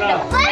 لا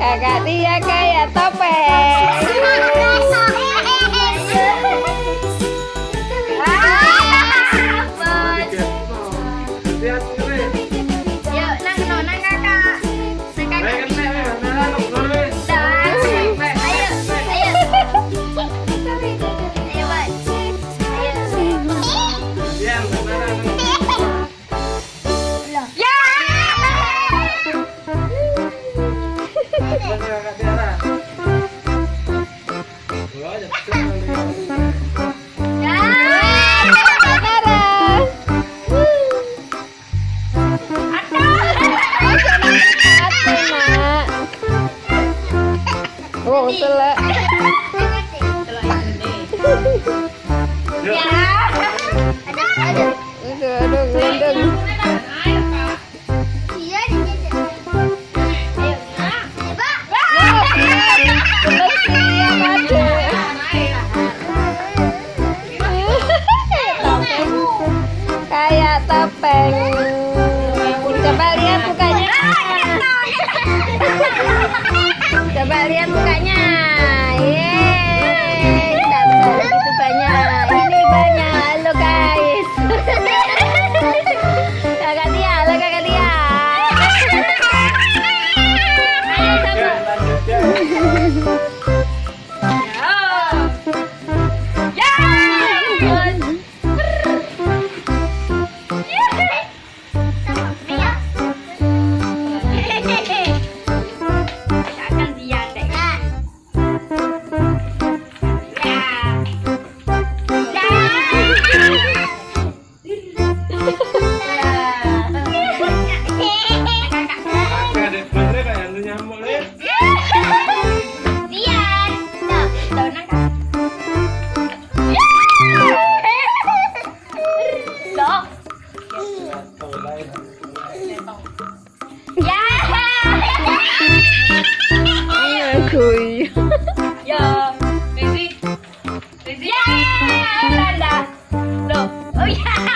kakak dia kayak topeng. 我本来 uh, Daisy? Daisy? Yeah! La, la. No. Oh, yeah!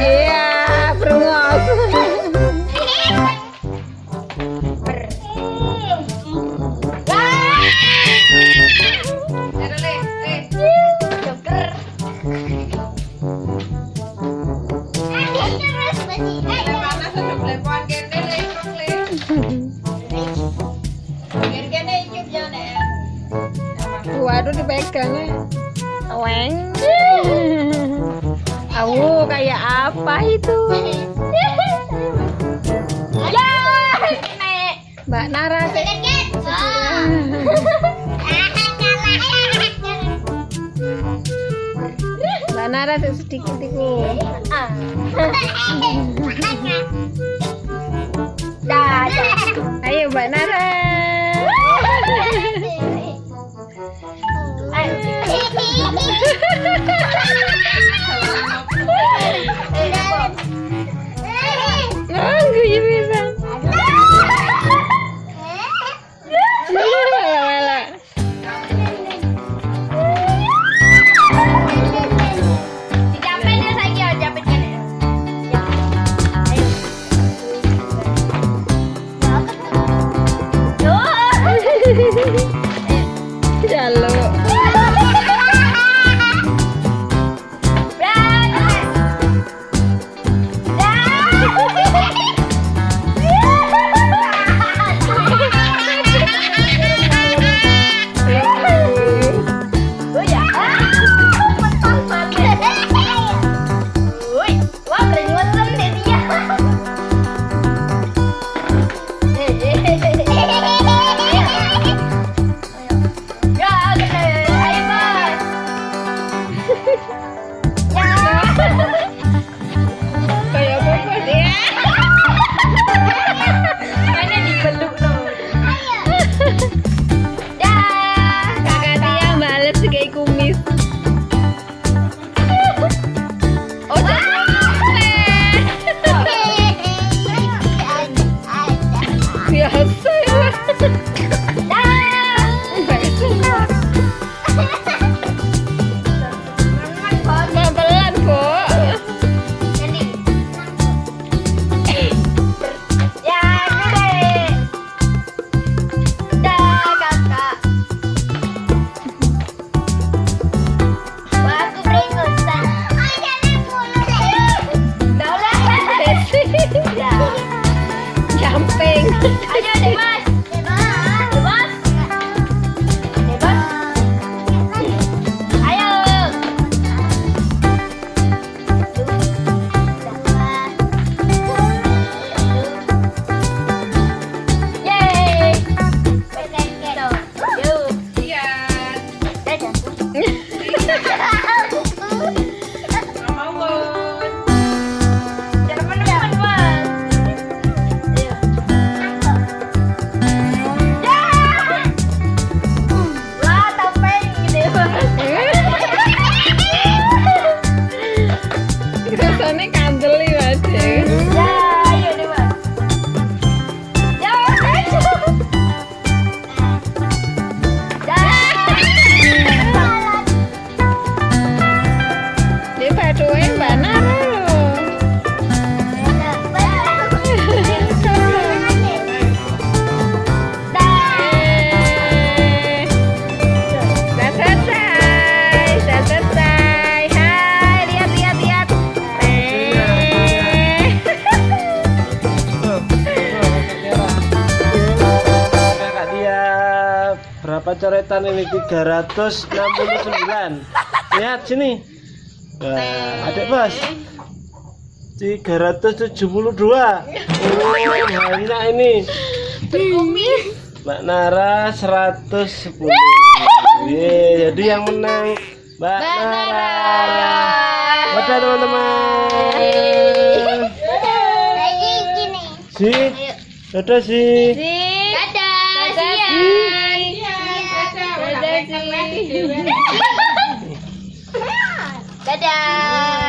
Iya, perungos. Waduh dipegangnya. Weng. Awu kayak apa itu? Ya. Mbak Nara. Mbak Nara tuh sedikit itu. Ayo Mbak Nara. Oh, coretan ini 369 lihat sini. Wah, adik bos. 372 oh banyak ini. Mbak Nara 110 Ye, jadi yang menang Mbak Nara. Dadah teman-teman. Si Dadah si Dadah, Dadah, Dadah.